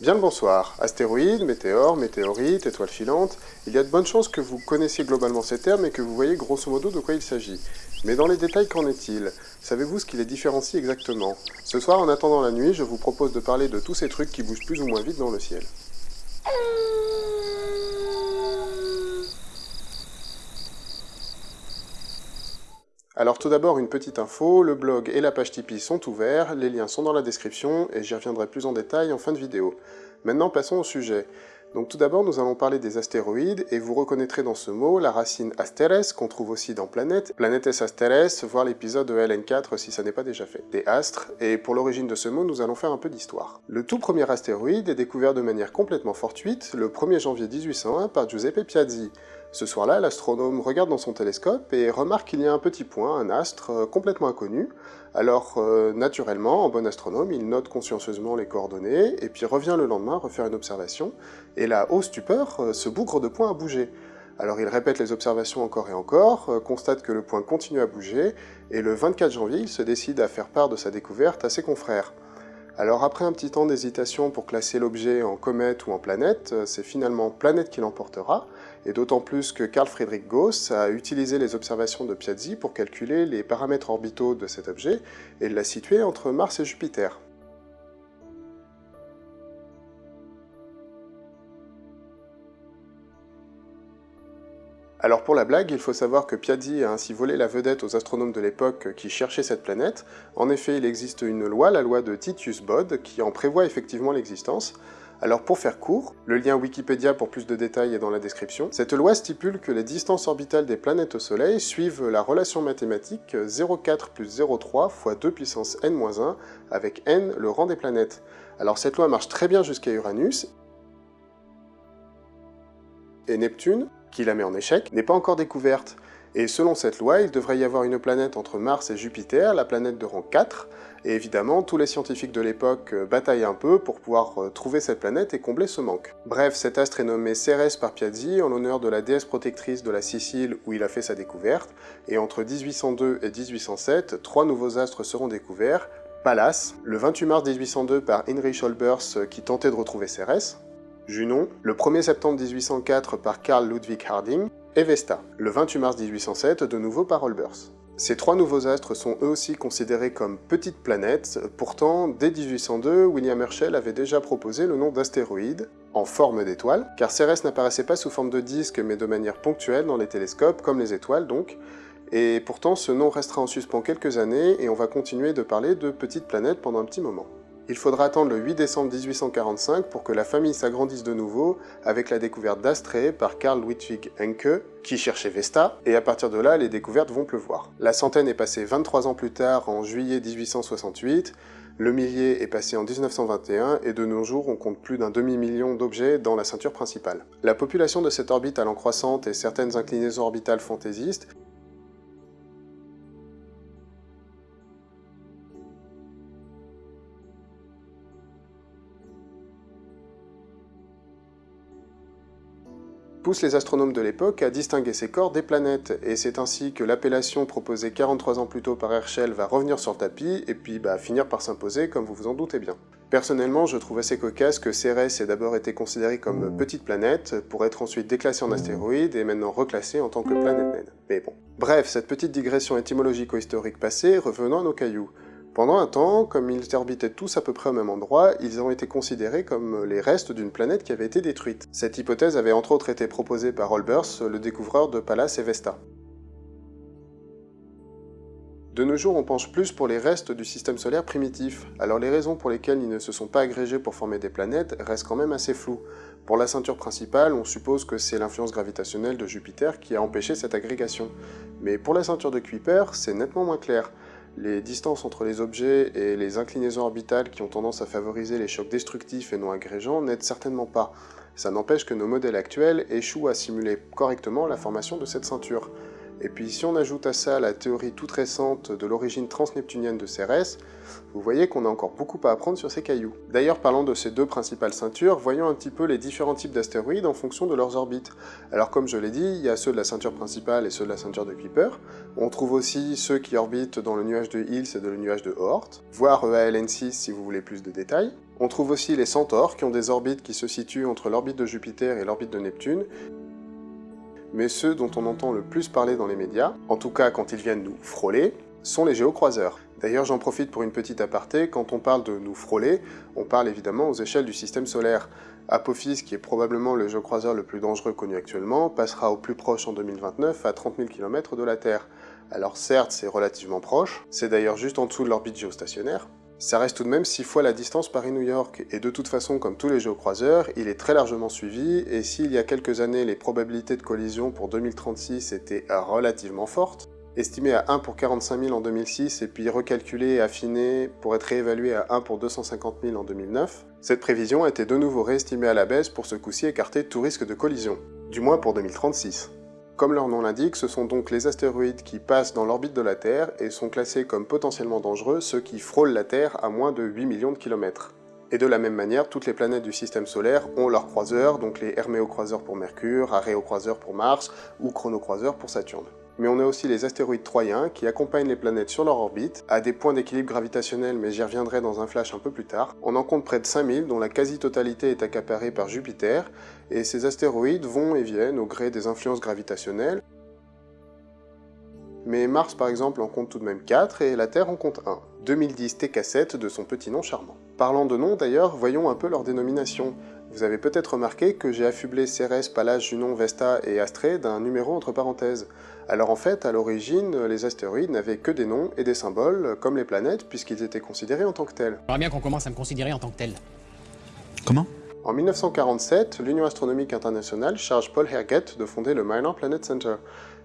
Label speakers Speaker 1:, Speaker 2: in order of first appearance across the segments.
Speaker 1: Bien le bonsoir. Astéroïdes, météores, météorites, étoiles filantes, il y a de bonnes chances que vous connaissiez globalement ces termes et que vous voyez grosso modo de quoi il s'agit. Mais dans les détails, qu'en est-il? Savez-vous ce qui les différencie exactement? Ce soir, en attendant la nuit, je vous propose de parler de tous ces trucs qui bougent plus ou moins vite dans le ciel. Alors tout d'abord une petite info, le blog et la page Tipeee sont ouverts, les liens sont dans la description et j'y reviendrai plus en détail en fin de vidéo. Maintenant passons au sujet. Donc tout d'abord nous allons parler des astéroïdes et vous reconnaîtrez dans ce mot la racine asteres qu'on trouve aussi dans planète, planetes asteres, voir l'épisode de LN4 si ça n'est pas déjà fait, des astres, et pour l'origine de ce mot nous allons faire un peu d'histoire. Le tout premier astéroïde est découvert de manière complètement fortuite le 1er janvier 1801 par Giuseppe Piazzi, ce soir-là, l'astronome regarde dans son télescope et remarque qu'il y a un petit point, un astre, euh, complètement inconnu. Alors, euh, naturellement, en bon astronome, il note consciencieusement les coordonnées, et puis revient le lendemain refaire une observation, et là, au stupeur, euh, ce bougre de point a bougé. Alors il répète les observations encore et encore, constate que le point continue à bouger, et le 24 janvier, il se décide à faire part de sa découverte à ses confrères. Alors après un petit temps d'hésitation pour classer l'objet en comète ou en planète, c'est finalement planète qui l'emportera, et d'autant plus que Carl Friedrich Gauss a utilisé les observations de Piazzi pour calculer les paramètres orbitaux de cet objet et l'a situé entre Mars et Jupiter. Alors pour la blague, il faut savoir que Piazzi a ainsi volé la vedette aux astronomes de l'époque qui cherchaient cette planète. En effet, il existe une loi, la loi de Titius-Bode, qui en prévoit effectivement l'existence, alors pour faire court, le lien Wikipédia pour plus de détails est dans la description. Cette loi stipule que les distances orbitales des planètes au Soleil suivent la relation mathématique 0,4 plus 0,3 fois 2 puissance n-1 avec n le rang des planètes. Alors cette loi marche très bien jusqu'à Uranus, et Neptune, qui la met en échec, n'est pas encore découverte. Et selon cette loi, il devrait y avoir une planète entre Mars et Jupiter, la planète de rang 4, et évidemment, tous les scientifiques de l'époque euh, bataillent un peu pour pouvoir euh, trouver cette planète et combler ce manque. Bref, cet astre est nommé Cérès par Piazzi en l'honneur de la déesse protectrice de la Sicile où il a fait sa découverte, et entre 1802 et 1807, trois nouveaux astres seront découverts, Pallas, le 28 mars 1802 par Heinrich Olbers euh, qui tentait de retrouver Cérès, Junon, le 1er septembre 1804 par Carl Ludwig Harding, et Vesta, le 28 mars 1807 de nouveau par Olbers. Ces trois nouveaux astres sont eux aussi considérés comme petites planètes, pourtant, dès 1802, William Herschel avait déjà proposé le nom d'astéroïde, en forme d'étoile, car Cérès n'apparaissait pas sous forme de disque mais de manière ponctuelle dans les télescopes, comme les étoiles donc, et pourtant ce nom restera en suspens quelques années et on va continuer de parler de petites planètes pendant un petit moment. Il faudra attendre le 8 décembre 1845 pour que la famille s'agrandisse de nouveau avec la découverte d'Astrée par Carl Ludwig Encke, qui cherchait Vesta, et à partir de là, les découvertes vont pleuvoir. La centaine est passée 23 ans plus tard, en juillet 1868, le millier est passé en 1921, et de nos jours, on compte plus d'un demi-million d'objets dans la ceinture principale. La population de cette orbite allant croissante et certaines inclinaisons orbitales fantaisistes pousse les astronomes de l'époque à distinguer ces corps des planètes, et c'est ainsi que l'appellation proposée 43 ans plus tôt par Herschel va revenir sur le tapis, et puis bah, finir par s'imposer, comme vous vous en doutez bien. Personnellement, je trouve assez cocasse que Cérès ait d'abord été considérée comme petite planète, pour être ensuite déclassée en astéroïde, et maintenant reclassée en tant que planète naine. Mais bon. Bref, cette petite digression étymologico-historique passée, revenons à nos cailloux. Pendant un temps, comme ils orbitaient tous à peu près au même endroit, ils ont été considérés comme les restes d'une planète qui avait été détruite. Cette hypothèse avait entre autres été proposée par Olbers, le découvreur de Pallas et Vesta. De nos jours, on penche plus pour les restes du système solaire primitif, alors les raisons pour lesquelles ils ne se sont pas agrégés pour former des planètes restent quand même assez floues. Pour la ceinture principale, on suppose que c'est l'influence gravitationnelle de Jupiter qui a empêché cette agrégation. Mais pour la ceinture de Kuiper, c'est nettement moins clair. Les distances entre les objets et les inclinaisons orbitales qui ont tendance à favoriser les chocs destructifs et non agrégeants n'aident certainement pas. Ça n'empêche que nos modèles actuels échouent à simuler correctement la formation de cette ceinture. Et puis si on ajoute à ça la théorie toute récente de l'origine transneptunienne de Cérès, vous voyez qu'on a encore beaucoup à apprendre sur ces cailloux. D'ailleurs, parlant de ces deux principales ceintures, voyons un petit peu les différents types d'astéroïdes en fonction de leurs orbites. Alors comme je l'ai dit, il y a ceux de la ceinture principale et ceux de la ceinture de Kuiper. On trouve aussi ceux qui orbitent dans le nuage de Hills et de le nuage de Oort, voire EALN6 si vous voulez plus de détails. On trouve aussi les centaures qui ont des orbites qui se situent entre l'orbite de Jupiter et l'orbite de Neptune, mais ceux dont on entend le plus parler dans les médias, en tout cas quand ils viennent nous frôler, sont les géocroiseurs. D'ailleurs, j'en profite pour une petite aparté, quand on parle de nous frôler, on parle évidemment aux échelles du système solaire. Apophis, qui est probablement le géocroiseur le plus dangereux connu actuellement, passera au plus proche en 2029 à 30 000 km de la Terre. Alors certes, c'est relativement proche, c'est d'ailleurs juste en dessous de l'orbite géostationnaire, ça reste tout de même 6 fois la distance Paris-New York, et de toute façon, comme tous les géocroiseurs, il est très largement suivi, et s'il y a quelques années les probabilités de collision pour 2036 étaient relativement fortes, estimées à 1 pour 45 000 en 2006 et puis recalculées et affinées pour être réévaluées à 1 pour 250 000 en 2009, cette prévision a été de nouveau réestimée à la baisse pour ce coup-ci écarter tout risque de collision, du moins pour 2036. Comme leur nom l'indique, ce sont donc les astéroïdes qui passent dans l'orbite de la Terre et sont classés comme potentiellement dangereux ceux qui frôlent la Terre à moins de 8 millions de kilomètres. Et de la même manière, toutes les planètes du système solaire ont leurs croiseurs, donc les Herméocroiseurs pour Mercure, Aréocroiseurs pour Mars ou Chronocroiseurs pour Saturne mais on a aussi les astéroïdes troyens qui accompagnent les planètes sur leur orbite, à des points d'équilibre gravitationnel, mais j'y reviendrai dans un flash un peu plus tard. On en compte près de 5000, dont la quasi-totalité est accaparée par Jupiter, et ces astéroïdes vont et viennent au gré des influences gravitationnelles, mais Mars par exemple en compte tout de même 4 et la Terre en compte 1. 2010 TK7 de son petit nom charmant. Parlant de noms d'ailleurs, voyons un peu leur dénomination. Vous avez peut-être remarqué que j'ai affublé Cérès, Pallas, Junon, Vesta et Astrée d'un numéro entre parenthèses. Alors en fait, à l'origine, les astéroïdes n'avaient que des noms et des symboles, comme les planètes, puisqu'ils étaient considérés en tant que tels.
Speaker 2: J'aimerais bien qu'on commence à me considérer en tant que tel.
Speaker 3: Comment?
Speaker 1: En 1947, l'Union astronomique internationale charge Paul Herget de fonder le Minor Planet Center.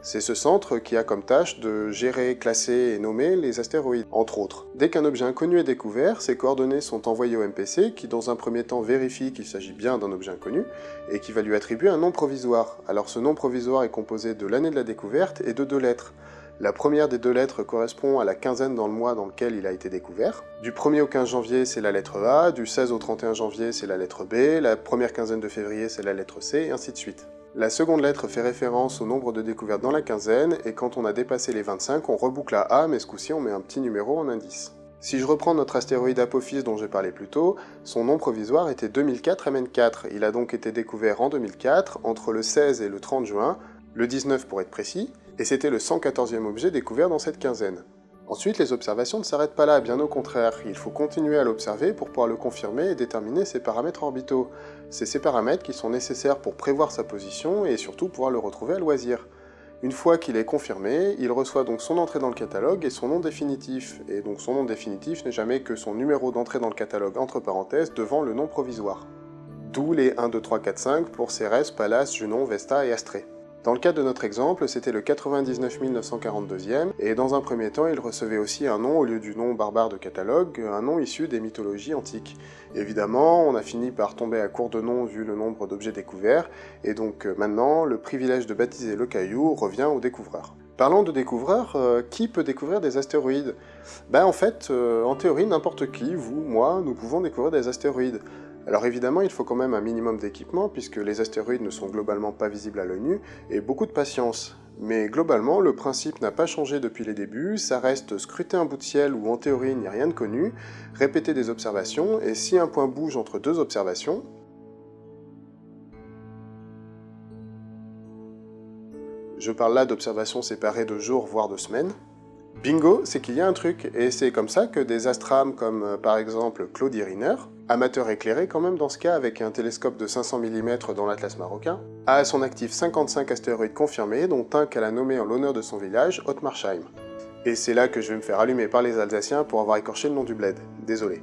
Speaker 1: C'est ce centre qui a comme tâche de gérer, classer et nommer les astéroïdes, entre autres. Dès qu'un objet inconnu est découvert, ses coordonnées sont envoyées au MPC, qui dans un premier temps vérifie qu'il s'agit bien d'un objet inconnu, et qui va lui attribuer un nom provisoire. Alors ce nom provisoire est composé de l'année de la découverte et de deux lettres. La première des deux lettres correspond à la quinzaine dans le mois dans lequel il a été découvert. Du 1er au 15 janvier, c'est la lettre A, du 16 au 31 janvier, c'est la lettre B, la première quinzaine de février, c'est la lettre C, et ainsi de suite. La seconde lettre fait référence au nombre de découvertes dans la quinzaine, et quand on a dépassé les 25, on reboucle à A, mais ce coup-ci on met un petit numéro en indice. Si je reprends notre astéroïde Apophis dont j'ai parlé plus tôt, son nom provisoire était 2004 MN4. Il a donc été découvert en 2004, entre le 16 et le 30 juin, le 19 pour être précis, et c'était le 114e objet découvert dans cette quinzaine. Ensuite, les observations ne s'arrêtent pas là, bien au contraire, il faut continuer à l'observer pour pouvoir le confirmer et déterminer ses paramètres orbitaux. C'est ces paramètres qui sont nécessaires pour prévoir sa position et surtout pouvoir le retrouver à loisir. Une fois qu'il est confirmé, il reçoit donc son entrée dans le catalogue et son nom définitif, et donc son nom définitif n'est jamais que son numéro d'entrée dans le catalogue entre parenthèses devant le nom provisoire. D'où les 1, 2, 3, 4, 5 pour Cérès, Pallas, Junon, Vesta et Astrée. Dans le cas de notre exemple, c'était le 99 942e, et dans un premier temps, il recevait aussi un nom au lieu du nom barbare de catalogue, un nom issu des mythologies antiques. Évidemment, on a fini par tomber à court de noms vu le nombre d'objets découverts, et donc euh, maintenant, le privilège de baptiser le caillou revient au découvreur. Parlant de découvreurs, euh, qui peut découvrir des astéroïdes? Ben en fait, euh, en théorie, n'importe qui, vous, moi, nous pouvons découvrir des astéroïdes. Alors évidemment, il faut quand même un minimum d'équipement, puisque les astéroïdes ne sont globalement pas visibles à l'œil nu, et beaucoup de patience. Mais globalement, le principe n'a pas changé depuis les débuts, ça reste scruter un bout de ciel où en théorie il n'y a rien de connu, répéter des observations, et si un point bouge entre deux observations, je parle là d'observations séparées de jours voire de semaines, bingo, c'est qu'il y a un truc, et c'est comme ça que des astrams comme euh, par exemple Claude Iriner, amateur éclairé quand même dans ce cas avec un télescope de 500 mm dans l'Atlas marocain, a à son actif 55 astéroïdes confirmés, dont un qu'elle a nommé en l'honneur de son village, Ottmarsheim. Et c'est là que je vais me faire allumer par les Alsaciens pour avoir écorché le nom du bled, désolé.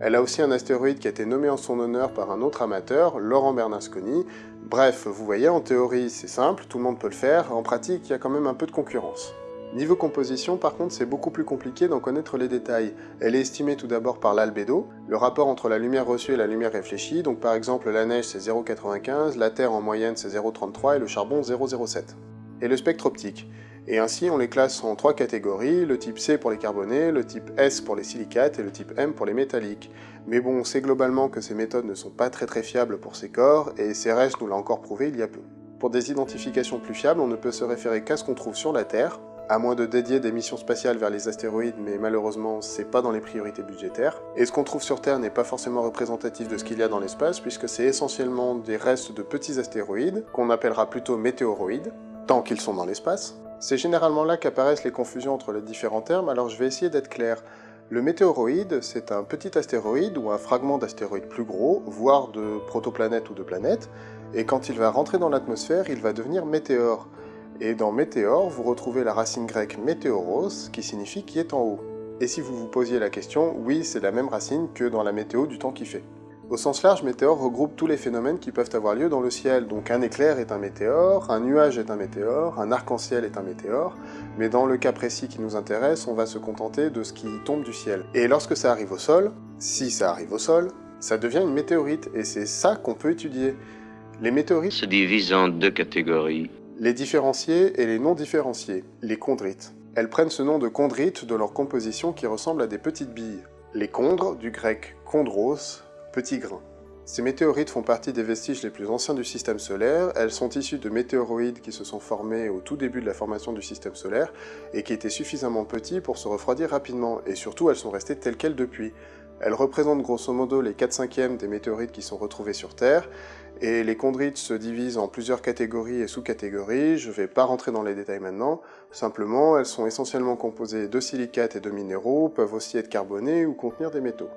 Speaker 1: Elle a aussi un astéroïde qui a été nommé en son honneur par un autre amateur, Laurent Bernasconi. Bref, vous voyez, en théorie c'est simple, tout le monde peut le faire, en pratique il y a quand même un peu de concurrence. Niveau composition, par contre, c'est beaucoup plus compliqué d'en connaître les détails. Elle est estimée tout d'abord par l'albédo, le rapport entre la lumière reçue et la lumière réfléchie, donc par exemple la neige c'est 0,95, la Terre en moyenne c'est 0,33 et le charbon 0,07. Et le spectre optique. Et ainsi, on les classe en trois catégories, le type C pour les carbonés, le type S pour les silicates et le type M pour les métalliques. Mais bon, on sait globalement que ces méthodes ne sont pas très très fiables pour ces corps, et CRS nous l'a encore prouvé il y a peu. Pour des identifications plus fiables, on ne peut se référer qu'à ce qu'on trouve sur la Terre, à moins de dédier des missions spatiales vers les astéroïdes, mais malheureusement, c'est pas dans les priorités budgétaires. Et ce qu'on trouve sur Terre n'est pas forcément représentatif de ce qu'il y a dans l'espace, puisque c'est essentiellement des restes de petits astéroïdes, qu'on appellera plutôt météoroïdes, tant qu'ils sont dans l'espace. C'est généralement là qu'apparaissent les confusions entre les différents termes, alors je vais essayer d'être clair. Le météoroïde, c'est un petit astéroïde ou un fragment d'astéroïde plus gros, voire de protoplanète ou de planète, et quand il va rentrer dans l'atmosphère, il va devenir météore. Et dans météore, vous retrouvez la racine grecque météoros, qui signifie qui est en haut. Et si vous vous posiez la question, oui, c'est la même racine que dans la météo du temps qui fait. Au sens large, météore regroupe tous les phénomènes qui peuvent avoir lieu dans le ciel. Donc un éclair est un météore, un nuage est un météore, un arc-en-ciel est un météore, mais dans le cas précis qui nous intéresse, on va se contenter de ce qui tombe du ciel. Et lorsque ça arrive au sol, si ça arrive au sol, ça devient une météorite, et c'est ça qu'on peut étudier. Les météorites
Speaker 3: se divisent en deux catégories
Speaker 1: les différenciés et les non différenciés, les chondrites. Elles prennent ce nom de chondrites de leur composition qui ressemble à des petites billes. Les chondres, du grec chondros, petit grain. Ces météorites font partie des vestiges les plus anciens du système solaire, elles sont issues de météoroïdes qui se sont formés au tout début de la formation du système solaire et qui étaient suffisamment petits pour se refroidir rapidement, et surtout elles sont restées telles quelles depuis. Elles représentent grosso modo les 4 5 des météorites qui sont retrouvées sur Terre, et les chondrites se divisent en plusieurs catégories et sous-catégories, je ne vais pas rentrer dans les détails maintenant, simplement elles sont essentiellement composées de silicates et de minéraux, peuvent aussi être carbonées ou contenir des métaux.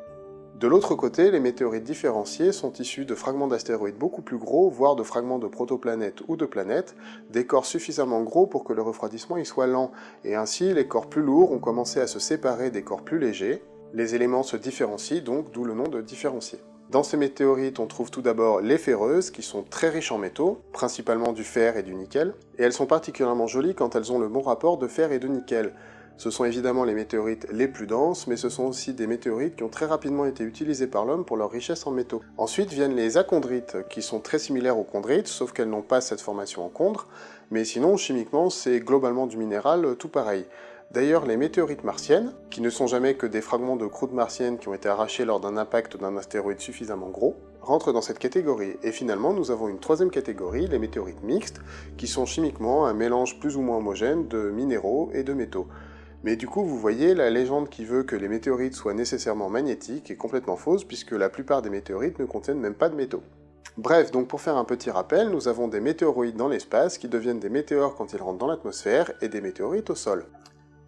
Speaker 1: De l'autre côté, les météorites différenciées sont issues de fragments d'astéroïdes beaucoup plus gros, voire de fragments de protoplanètes ou de planètes, des corps suffisamment gros pour que le refroidissement y soit lent, et ainsi les corps plus lourds ont commencé à se séparer des corps plus légers, les éléments se différencient donc, d'où le nom de différencier. Dans ces météorites, on trouve tout d'abord les ferreuses, qui sont très riches en métaux, principalement du fer et du nickel, et elles sont particulièrement jolies quand elles ont le bon rapport de fer et de nickel. Ce sont évidemment les météorites les plus denses, mais ce sont aussi des météorites qui ont très rapidement été utilisées par l'homme pour leur richesse en métaux. Ensuite viennent les achondrites, qui sont très similaires aux chondrites, sauf qu'elles n'ont pas cette formation en chondre, mais sinon, chimiquement, c'est globalement du minéral tout pareil. D'ailleurs, les météorites martiennes, qui ne sont jamais que des fragments de croûte martienne qui ont été arrachés lors d'un impact d'un astéroïde suffisamment gros, rentrent dans cette catégorie. Et finalement, nous avons une troisième catégorie, les météorites mixtes, qui sont chimiquement un mélange plus ou moins homogène de minéraux et de métaux. Mais du coup, vous voyez, la légende qui veut que les météorites soient nécessairement magnétiques est complètement fausse, puisque la plupart des météorites ne contiennent même pas de métaux. Bref, donc pour faire un petit rappel, nous avons des météoroïdes dans l'espace qui deviennent des météores quand ils rentrent dans l'atmosphère, et des météorites au sol.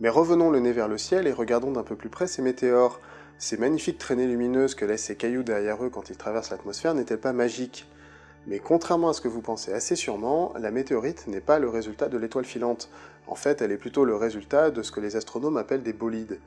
Speaker 1: Mais revenons le nez vers le ciel et regardons d'un peu plus près ces météores. Ces magnifiques traînées lumineuses que laissent ces cailloux derrière eux quand ils traversent l'atmosphère n'étaient pas magiques. Mais contrairement à ce que vous pensez assez sûrement, la météorite n'est pas le résultat de l'étoile filante. En fait, elle est plutôt le résultat de ce que les astronomes appellent des bolides.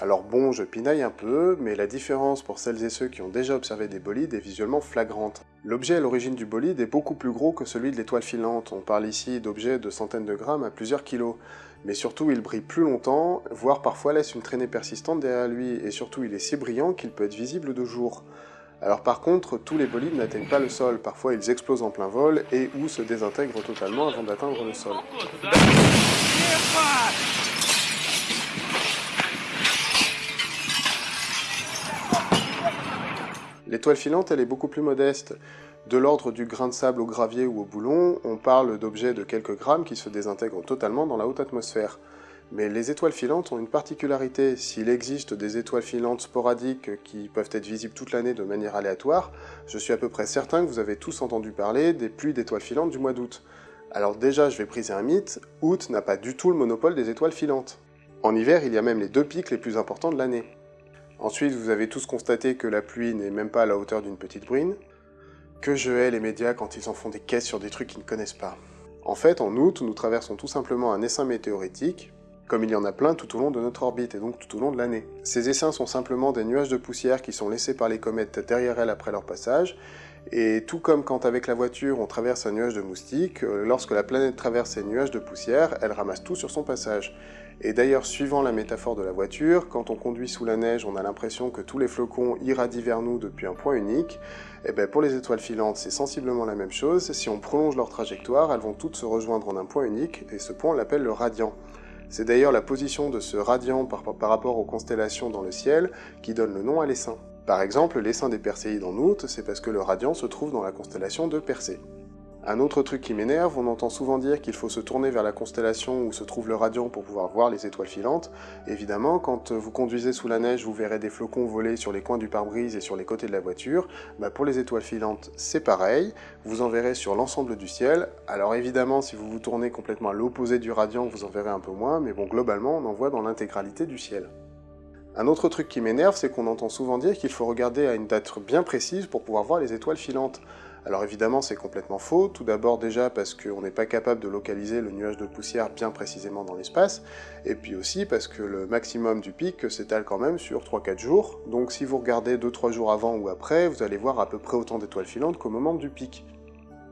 Speaker 1: Alors bon, je pinaille un peu, mais la différence pour celles et ceux qui ont déjà observé des bolides est visuellement flagrante. L'objet à l'origine du bolide est beaucoup plus gros que celui de l'étoile filante, on parle ici d'objets de centaines de grammes à plusieurs kilos mais surtout il brille plus longtemps, voire parfois laisse une traînée persistante derrière lui, et surtout il est si brillant qu'il peut être visible de jour. Alors par contre, tous les bolides n'atteignent pas le sol, parfois ils explosent en plein vol et ou se désintègrent totalement avant d'atteindre le sol. L'étoile filante, elle est beaucoup plus modeste. De l'ordre du grain de sable au gravier ou au boulon, on parle d'objets de quelques grammes qui se désintègrent totalement dans la haute atmosphère. Mais les étoiles filantes ont une particularité. S'il existe des étoiles filantes sporadiques qui peuvent être visibles toute l'année de manière aléatoire, je suis à peu près certain que vous avez tous entendu parler des pluies d'étoiles filantes du mois d'août. Alors déjà, je vais briser un mythe, août n'a pas du tout le monopole des étoiles filantes. En hiver, il y a même les deux pics les plus importants de l'année. Ensuite, vous avez tous constaté que la pluie n'est même pas à la hauteur d'une petite bruine, que je hais les médias quand ils en font des caisses sur des trucs qu'ils ne connaissent pas. En fait, en août, nous traversons tout simplement un essaim météoritique, comme il y en a plein tout au long de notre orbite, et donc tout au long de l'année. Ces essaims sont simplement des nuages de poussière qui sont laissés par les comètes derrière elles après leur passage, et tout comme quand avec la voiture on traverse un nuage de moustiques, euh, lorsque la planète traverse ces nuages de poussière, elle ramasse tout sur son passage. Et d'ailleurs, suivant la métaphore de la voiture, quand on conduit sous la neige, on a l'impression que tous les flocons irradient vers nous depuis un point unique. Et bien pour les étoiles filantes, c'est sensiblement la même chose. Si on prolonge leur trajectoire, elles vont toutes se rejoindre en un point unique, et ce point on l'appelle le radian. C'est d'ailleurs la position de ce radian par, rapport aux constellations dans le ciel qui donne le nom à l'essaim. Par exemple, l'essaim des Perséides en août, c'est parce que le radian se trouve dans la constellation de Persée. Un autre truc qui m'énerve, on entend souvent dire qu'il faut se tourner vers la constellation où se trouve le radian pour pouvoir voir les étoiles filantes. Évidemment, quand vous conduisez sous la neige, vous verrez des flocons voler sur les coins du pare-brise et sur les côtés de la voiture. Bah pour les étoiles filantes, c'est pareil, vous en verrez sur l'ensemble du ciel. Alors évidemment, si vous vous tournez complètement à l'opposé du radian, vous en verrez un peu moins, mais bon, globalement, on en voit dans l'intégralité du ciel. Un autre truc qui m'énerve, c'est qu'on entend souvent dire qu'il faut regarder à une date bien précise pour pouvoir voir les étoiles filantes. Alors évidemment c'est complètement faux, tout d'abord déjà parce qu'on n'est pas capable de localiser le nuage de poussière bien précisément dans l'espace, et puis aussi parce que le maximum du pic s'étale quand même sur 3-4 jours, donc si vous regardez 2-3 jours avant ou après, vous allez voir à peu près autant d'étoiles filantes qu'au moment du pic.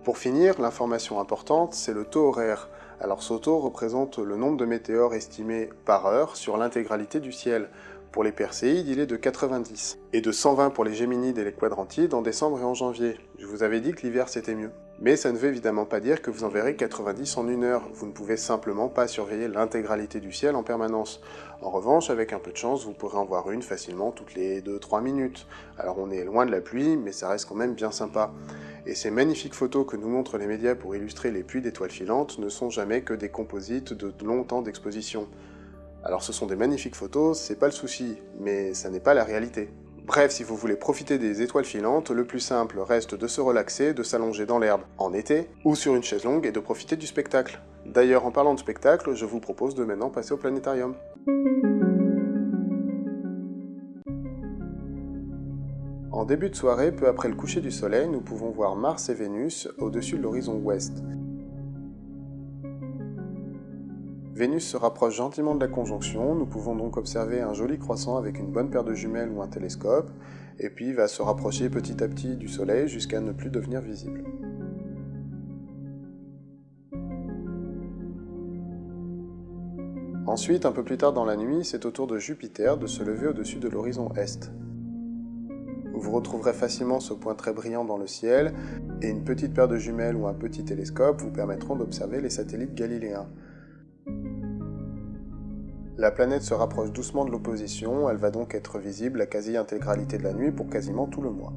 Speaker 1: Pour finir, l'information importante, c'est le taux horaire. Alors ce taux représente le nombre de météores estimés par heure sur l'intégralité du ciel. Pour les Perséides, il est de 90, et de 120 pour les Géminides et les Quadrantides en décembre et en janvier. Je vous avais dit que l'hiver c'était mieux. Mais ça ne veut évidemment pas dire que vous en verrez 90 en une heure, vous ne pouvez simplement pas surveiller l'intégralité du ciel en permanence. En revanche, avec un peu de chance, vous pourrez en voir une facilement toutes les 2-3 minutes. Alors on est loin de la pluie, mais ça reste quand même bien sympa. Et ces magnifiques photos que nous montrent les médias pour illustrer les pluies d'étoiles filantes ne sont jamais que des composites de long temps d'exposition. Alors ce sont des magnifiques photos, c'est pas le souci, mais ça n'est pas la réalité. Bref, si vous voulez profiter des étoiles filantes, le plus simple reste de se relaxer, de s'allonger dans l'herbe en été, ou sur une chaise longue et de profiter du spectacle. D'ailleurs, en parlant de spectacle, je vous propose de maintenant passer au planétarium. En début de soirée, peu après le coucher du soleil, nous pouvons voir Mars et Vénus au-dessus de l'horizon ouest. Vénus se rapproche gentiment de la conjonction, nous pouvons donc observer un joli croissant avec une bonne paire de jumelles ou un télescope, et puis va se rapprocher petit à petit du Soleil jusqu'à ne plus devenir visible. Ensuite, un peu plus tard dans la nuit, c'est au tour de Jupiter de se lever au-dessus de l'horizon Est. Vous retrouverez facilement ce point très brillant dans le ciel, et une petite paire de jumelles ou un petit télescope vous permettront d'observer les satellites galiléens. La planète se rapproche doucement de l'opposition, elle va donc être visible la quasi-intégralité de la nuit pour quasiment tout le mois.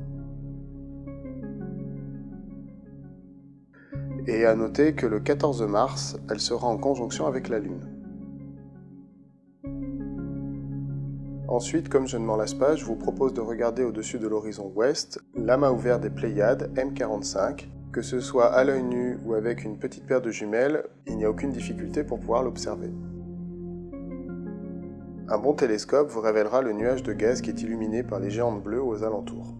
Speaker 1: Et à noter que le 14 mars, elle sera en conjonction avec la Lune. Ensuite, comme je ne m'en lasse pas, je vous propose de regarder au-dessus de l'horizon ouest l'amas ouvert des Pléiades M45. Que ce soit à l'œil nu ou avec une petite paire de jumelles, il n'y a aucune difficulté pour pouvoir l'observer. Un bon télescope vous révélera le nuage de gaz qui est illuminé par les géantes bleues aux alentours.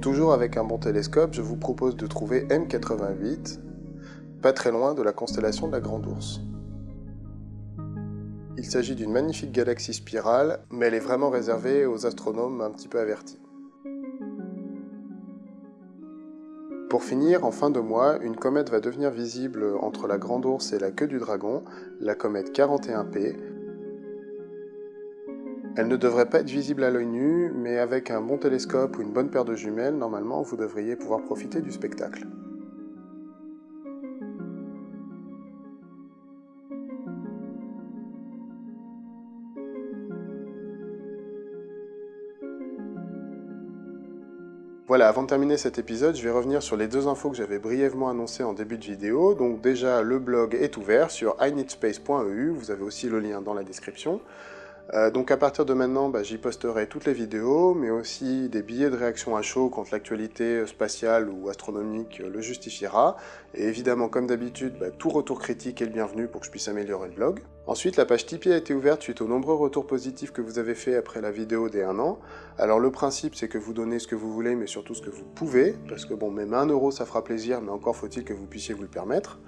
Speaker 1: Toujours avec un bon télescope, je vous propose de trouver M88, pas très loin de la constellation de la Grande Ourse. Il s'agit d'une magnifique galaxie spirale, mais elle est vraiment réservée aux astronomes un petit peu avertis. Pour finir, en fin de mois, une comète va devenir visible entre la Grande Ourse et la Queue du Dragon, la comète 41P. Elle ne devrait pas être visible à l'œil nu, mais avec un bon télescope ou une bonne paire de jumelles, normalement vous devriez pouvoir profiter du spectacle. Voilà, avant de terminer cet épisode, je vais revenir sur les deux infos que j'avais brièvement annoncées en début de vidéo. Donc déjà, le blog est ouvert sur ineedspace.eu, vous avez aussi le lien dans la description. Euh, donc à partir de maintenant, bah, j'y posterai toutes les vidéos, mais aussi des billets de réaction à chaud quand l'actualité spatiale ou astronomique le justifiera. Et évidemment, comme d'habitude, bah, tout retour critique est le bienvenu pour que je puisse améliorer le blog. Ensuite, la page Tipeee a été ouverte suite aux nombreux retours positifs que vous avez fait après la vidéo des 1 an. Alors le principe, c'est que vous donnez ce que vous voulez, mais surtout ce que vous pouvez, parce que bon, même 1 euro, ça fera plaisir, mais encore faut-il que vous puissiez vous le permettre.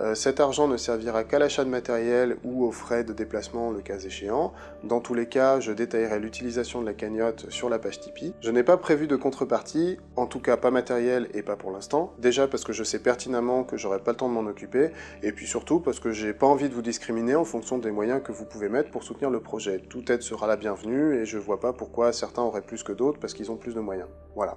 Speaker 1: Euh, cet argent ne servira qu'à l'achat de matériel ou aux frais de déplacement le cas échéant. Dans tous les cas, je détaillerai l'utilisation de la cagnotte sur la page Tipeee. Je n'ai pas prévu de contrepartie, en tout cas pas matériel et pas pour l'instant. Déjà parce que je sais pertinemment que j'aurai pas le temps de m'en occuper, et puis surtout parce que j'ai pas envie de vous discriminer en fonction des moyens que vous pouvez mettre pour soutenir le projet. Toute aide sera la bienvenue et je vois pas pourquoi certains auraient plus que d'autres parce qu'ils ont plus de moyens. Voilà.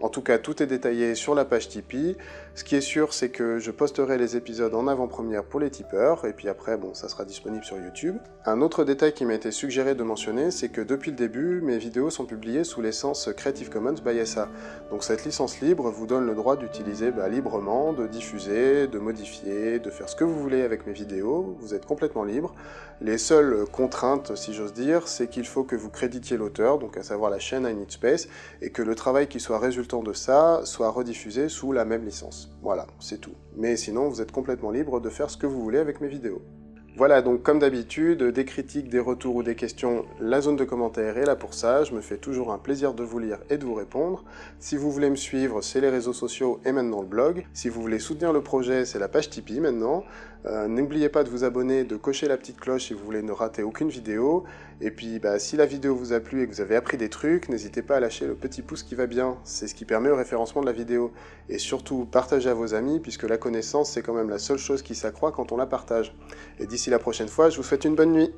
Speaker 1: En tout cas, tout est détaillé sur la page Tipeee. Ce qui est sûr, c'est que je posterai les épisodes en avant-première pour les tipeurs, et puis après, bon, ça sera disponible sur YouTube. Un autre détail qui m'a été suggéré de mentionner, c'est que depuis le début, mes vidéos sont publiées sous l'essence Creative Commons by SA. Donc cette licence libre vous donne le droit d'utiliser bah, librement, de diffuser, de modifier, de faire ce que vous voulez avec mes vidéos, vous êtes complètement libre. Les seules contraintes, si j'ose dire, c'est qu'il faut que vous créditiez l'auteur, donc à savoir la chaîne I Need Space, et que le travail qui soit résultant de ça soit rediffusé sous la même licence. Voilà, c'est tout. Mais sinon, vous êtes complètement libre de faire ce que vous voulez avec mes vidéos. Voilà, donc comme d'habitude, des critiques, des retours ou des questions, la zone de commentaires est là pour ça, je me fais toujours un plaisir de vous lire et de vous répondre. Si vous voulez me suivre, c'est les réseaux sociaux et maintenant le blog. Si vous voulez soutenir le projet, c'est la page Tipeee maintenant. Euh, n'oubliez pas de vous abonner, de cocher la petite cloche si vous voulez ne rater aucune vidéo. Et puis, bah, si la vidéo vous a plu et que vous avez appris des trucs, n'hésitez pas à lâcher le petit pouce qui va bien. C'est ce qui permet au référencement de la vidéo. Et surtout, partagez à vos amis, puisque la connaissance, c'est quand même la seule chose qui s'accroît quand on la partage. Et d'ici la prochaine fois, je vous souhaite une bonne nuit.